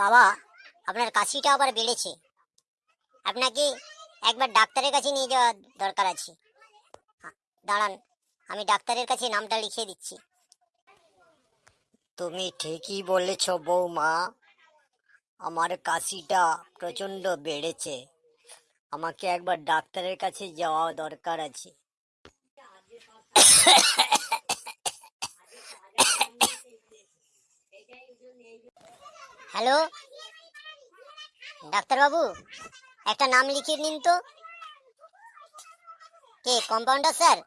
বাবা, আপনার কাশিটা আবার বেড়েছে। আপনাকে একবার ডাক্তারের কাছে নিয়ে যাওয়া দরকার আছে। দাঁড়ান, আমি ডাক্তারের কাছে নামটা লিখিয়ে দিচ্ছি। তুমি ঠিকই বলেছ বৌমা, আমার কাশিটা প্রচণ্ড বেড়েছে। আমাকে একবার ডাক্তারের কাছে যাওয়া দরকার আছে। হ্যালো? ডাক্তারবাবু, একটা নাম লিখিয়ে নিন তো। কে, কম্পাউন্ডার স্যার?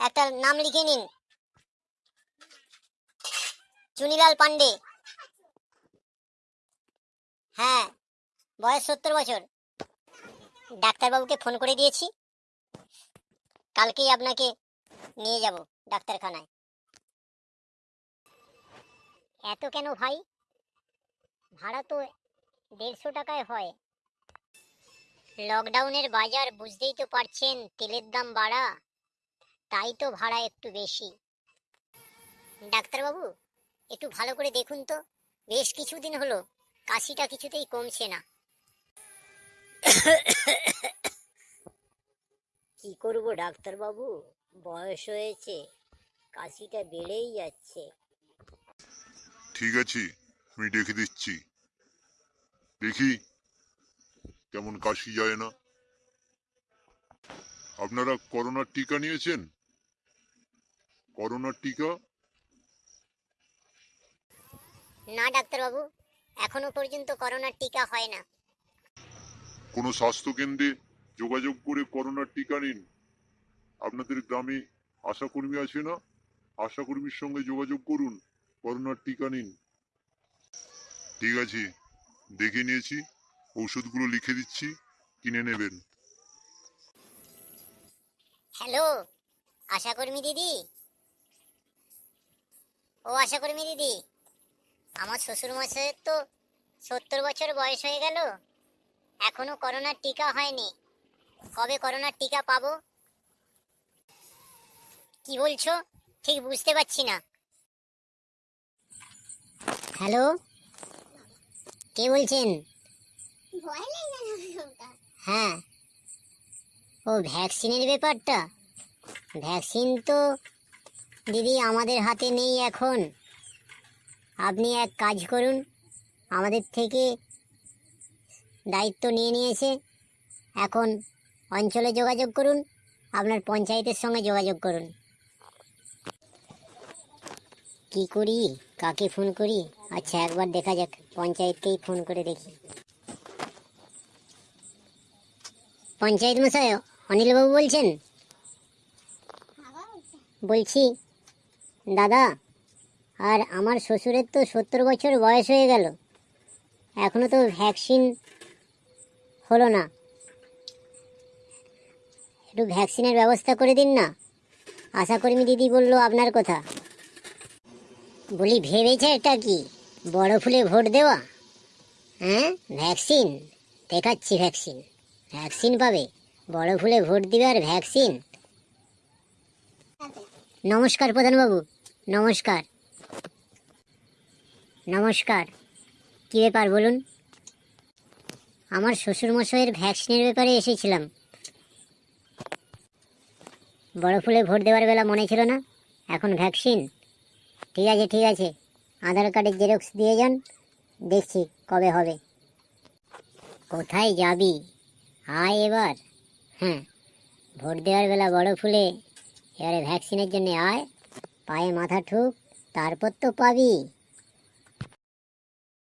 একটা নাম লিখে নিন। চুনিলাল পান্ডে হ্যাঁ বয়স সত্তর বছর। ডাক্তারবাবুকে ফোন করে দিয়েছি। কালকেই আপনাকে নিয়ে যাব ডাক্তারখানায়। এত কেন ভাই? ভাড়া তো দেড়শো টাকায় হয়। লকডাউনের বাজার বুঝতেই তো পারছেন তেলের দাম বাড়া। তাই তো ভাড়া একটু বেশি। ডাক্তারবাবু, একটু ভালো করে দেখুন তো। বেশ কিছুদিন হলো, কাশিটা কিছুতেই কমছে না। কি করব ডাক্তারবাবু? বয়স হয়েছে কাশিটা বেড়েই যাচ্ছে। ঠিক আছে আমি দেখে দিচ্ছি। দেখি কেমন কাশি যায় না। আপনারা করোনার টিকা নিয়েছেন? করোনার টিকা? না ডাক্তারবাবু এখনও পর্যন্ত করোনার টিকা হয় না। কোনো স্বাস্থ্য কেন্দ্রে যোগাযোগ করে করোনার টিকা নিন। আপনাদের গ্রামে আশাকর্মী আছে না? আশাকর্মীর সঙ্গে যোগাযোগ করুন, করোনার টিকা নিন। ঠিক আছে, দেখে নিয়েছি, ঔষধগুলো লিখে দিচ্ছি, কিনে নেবেন। হ্যালো, আশাকর্মী দিদি। ও আশাকর্মী দিদি, আমার শ্বশুর মশাইয়ের তো সত্তর বছর বয়স হয়ে গেল। এখনও করোনার টিকা হয়নি। কবে করোনার টিকা পাবো? কি বলছো? ঠিক বুঝতে পারছি না। হ্যালো? কে বলছেন? হ্যাঁ। ও ভ্যাকসিনের ব্যাপারটা? ভ্যাকসিন তো দিদি আমাদের হাতে নেই এখন। আপনি এক কাজ করুন। আমাদের থেকে দায়িত্ব নিয়ে নিয়েছে। এখন অঞ্চলে যোগাযোগ করুন, আপনার পঞ্চায়েতের সঙ্গে যোগাযোগ করুন। কি করি? কাকে ফোন করি? আচ্ছা একবার দেখা যাক, পঞ্চায়েতকেই ফোন করে দেখি। পঞ্চায়েত মশাই, অনিলবাবু বলছেন? বলছি, দাদা, আর আমার শ্বশুরের তো সত্তর বছর বয়স হয়ে গেল। এখনও তো ভ্যাকসিন হলো না। একটু ভ্যাকসিনের ব্যবস্থা করে দিন না। আশাকর্মী দিদি বলল আপনার কথা। বলি, ভেবেছে এটা কি? বড় ফুলে ভোট দেওয়া? হ্যাঁ? ভ্যাকসিন? দেখাচ্ছি ভ্যাকসিন। ভ্যাকসিন পাবে। বড় ফুলে ভোট দিবে আর ভ্যাকসিন। নমস্কার প্রধানবাবু। নমস্কার। নমস্কার। কী ব্যাপার বলুন? আমার শ্বশুরমশাইয়ের ভ্যাকসিনের ব্যাপারে এসেছিলাম। বড় ফুলে ভোট দেওয়ার বেলা মনে ছিল না, এখন ভ্যাকসিন। ঠিক আছে ঠিক আছে, আধার কার্ডের জেরক্স দিয়ে যান, দেখছি কবে হবে। কোথায় যাবি? আয় এবার। হ্যাঁ ভোট দেওয়ার বেলা বড় ফুলে এবারে ভ্যাকসিনের জন্য আয়, পায়ে মাথা ঠুক, তারপর তো পাবি।